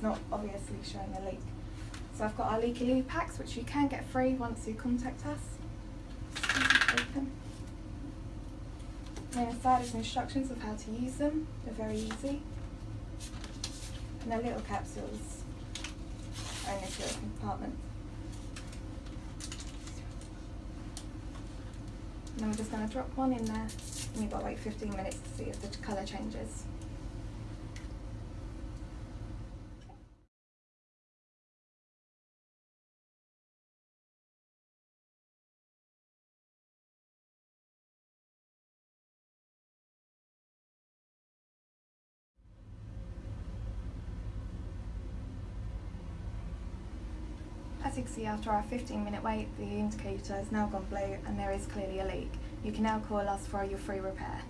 it's not obviously showing a leak. So I've got our leaky loo packs which you can get free once you contact us. Open. And inside is instructions of how to use them. They're very easy. And they're little capsules are in this little compartment. And we're just going to drop one in there and you've got like 15 minutes to see if the colour changes. As you can see after our 15 minute wait the indicator has now gone blue and there is clearly a leak. You can now call us for your free repair.